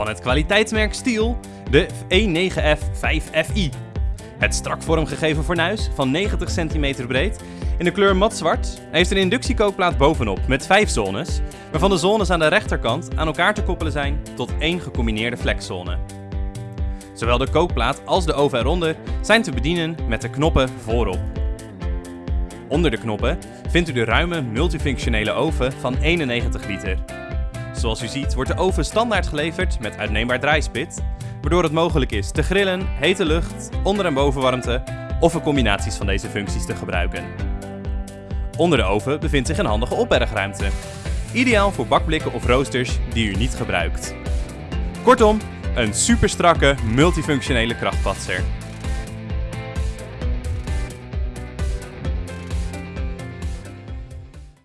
Van het kwaliteitsmerk Steel de E9F5FI. Het strak vormgegeven fornuis van 90 cm breed in de kleur matzwart heeft een inductiekookplaat bovenop met 5 zones, waarvan de zones aan de rechterkant aan elkaar te koppelen zijn tot één gecombineerde flexzone. Zowel de kookplaat als de oven eronder zijn te bedienen met de knoppen voorop. Onder de knoppen vindt u de ruime multifunctionele oven van 91 liter. Zoals u ziet wordt de oven standaard geleverd met uitneembaar draaispit, waardoor het mogelijk is te grillen, hete lucht, onder- en bovenwarmte of een combinaties van deze functies te gebruiken. Onder de oven bevindt zich een handige opbergruimte. Ideaal voor bakblikken of roosters die u niet gebruikt. Kortom, een super strakke multifunctionele krachtpatser.